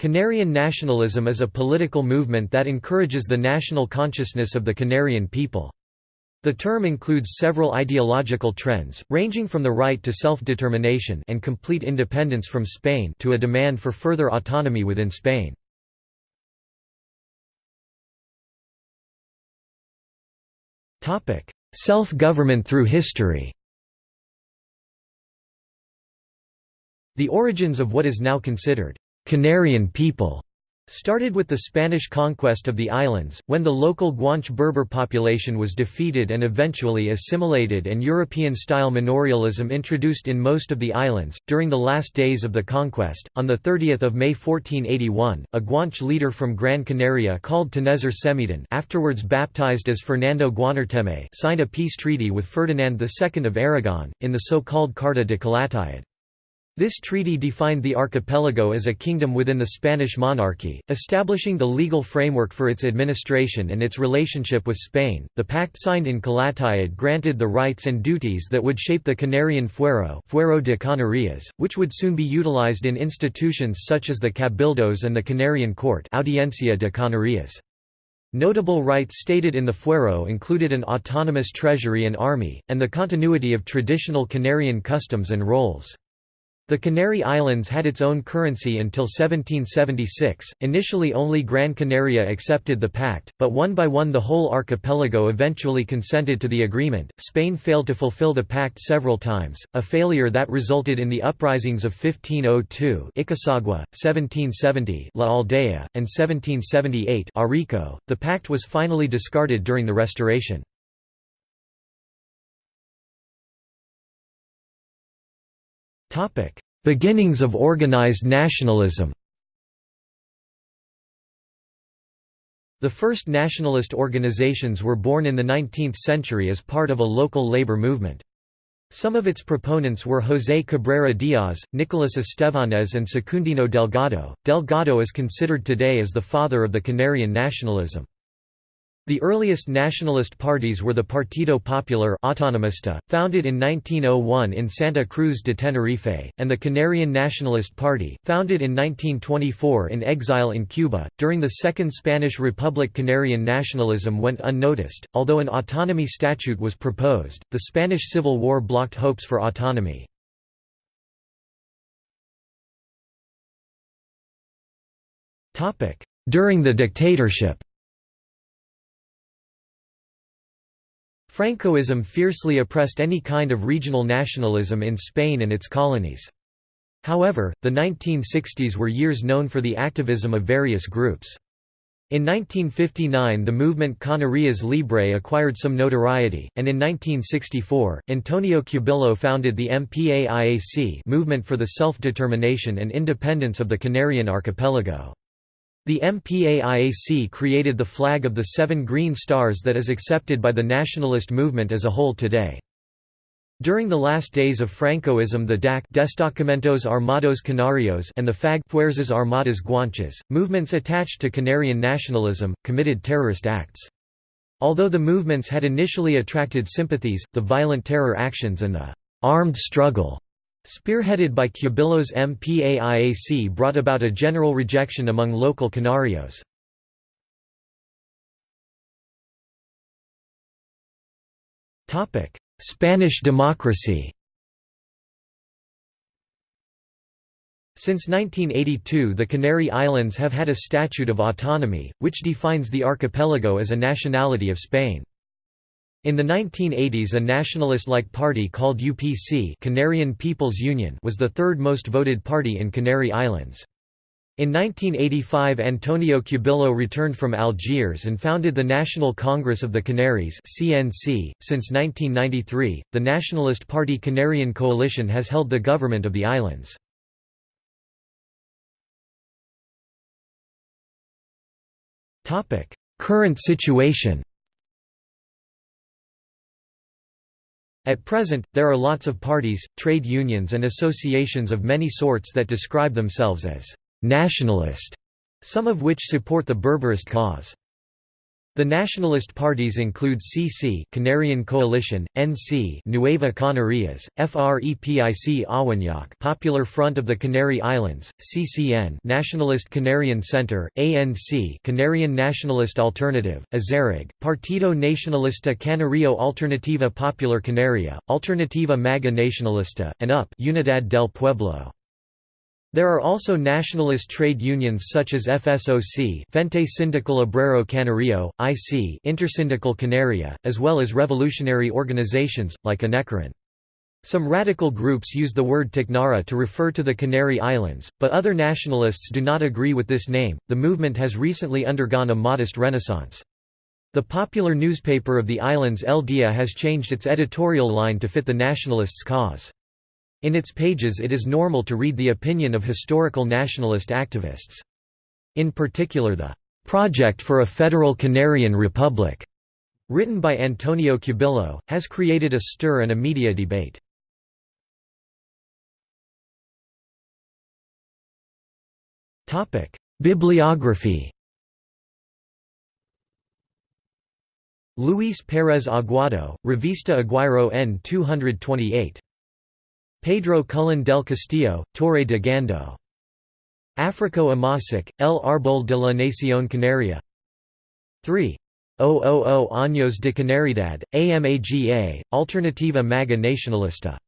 Canarian nationalism is a political movement that encourages the national consciousness of the Canarian people. The term includes several ideological trends, ranging from the right to self-determination and complete independence from Spain to a demand for further autonomy within Spain. Self-government through history The origins of what is now considered Canarian people started with the Spanish conquest of the islands, when the local Guanche Berber population was defeated and eventually assimilated and European-style manorialism introduced in most of the islands. During the last days of the conquest, on 30 May 1481, a Guanche leader from Gran Canaria called Tenesor Semidan afterwards baptized as Fernando Guanarteme signed a peace treaty with Ferdinand II of Aragon, in the so-called Carta de Calatayud. This treaty defined the archipelago as a kingdom within the Spanish monarchy, establishing the legal framework for its administration and its relationship with Spain. The pact signed in Calatayud granted the rights and duties that would shape the Canarian fuero, fuero de Canarias, which would soon be utilized in institutions such as the Cabildos and the Canarian Court, Audiencia de Canarias. Notable rights stated in the fuero included an autonomous treasury and army, and the continuity of traditional Canarian customs and roles. The Canary Islands had its own currency until 1776. Initially, only Gran Canaria accepted the pact, but one by one the whole archipelago eventually consented to the agreement. Spain failed to fulfill the pact several times, a failure that resulted in the uprisings of 1502 Icosagua, 1770 La Aldea, and 1778 Arico. The pact was finally discarded during the Restoration. Beginnings of organized nationalism The first nationalist organizations were born in the 19th century as part of a local labor movement. Some of its proponents were José Cabrera Díaz, Nicolás Estevanez and Secundino Delgado. Delgado is considered today as the father of the Canarian nationalism. The earliest nationalist parties were the Partido Popular Autonomista, founded in 1901 in Santa Cruz de Tenerife, and the Canarian Nationalist Party, founded in 1924 in exile in Cuba. During the Second Spanish Republic, Canarian nationalism went unnoticed. Although an autonomy statute was proposed, the Spanish Civil War blocked hopes for autonomy. During the dictatorship Francoism fiercely oppressed any kind of regional nationalism in Spain and its colonies. However, the 1960s were years known for the activism of various groups. In 1959 the movement Canarias Libre acquired some notoriety, and in 1964, Antonio Cubillo founded the MPAIAC movement for the self-determination and independence of the Canarian archipelago. The MPAIAC created the flag of the seven green stars that is accepted by the nationalist movement as a whole today. During the last days of Francoism the DAC Destacamentos Armados Canarios and the FAG Fuerzas Armadas Guanches, movements attached to Canarian nationalism, committed terrorist acts. Although the movements had initially attracted sympathies, the violent terror actions and the «armed struggle» Spearheaded by Cubillo's MPAIAC brought about a general rejection among local Canarios. Spanish democracy Since 1982 the Canary Islands have had a Statute of Autonomy, which defines the archipelago as a nationality of Spain. In the 1980s a nationalist-like party called UPC Canarian People's Union was the third most voted party in Canary Islands. In 1985 Antonio Cubillo returned from Algiers and founded the National Congress of the Canaries CNC. .Since 1993, the Nationalist Party Canarian Coalition has held the government of the islands. Current situation At present, there are lots of parties, trade unions and associations of many sorts that describe themselves as «nationalist», some of which support the Berberist cause. The nationalist parties include CC Canarian Coalition, NC Nueva Canarias, FREPIC Awanac Popular Front of the Canary Islands, CCN Nationalist Canarian Center, ANC Canarian Nationalist Alternative, Azarug, Partido Nacionalista Canario Alternativa Popular Canaria, Alternativa Maga Nacionalista, and UP Unidad del Pueblo. There are also nationalist trade unions such as FSOC Frente Sindical Obrero Canario, IC Intersindical Canaria, as well as revolutionary organizations, like Anecaran. Some radical groups use the word Tacnara to refer to the Canary Islands, but other nationalists do not agree with this name. The movement has recently undergone a modest renaissance. The popular newspaper of the islands El Dia has changed its editorial line to fit the nationalists' cause. In its pages it is normal to read the opinion of historical nationalist activists. In particular the "'Project for a Federal Canarian Republic' written by Antonio Cubillo, has created a stir and a media debate. Bibliography Luis Pérez Aguado, Revista Aguayro N 228. Pedro Cullen del Castillo, Torre de Gando. Africo Amasic, El Árbol de la Nación Canaria 3. 000 Años de Canaridad, AMAGA, Alternativa Maga Nacionalista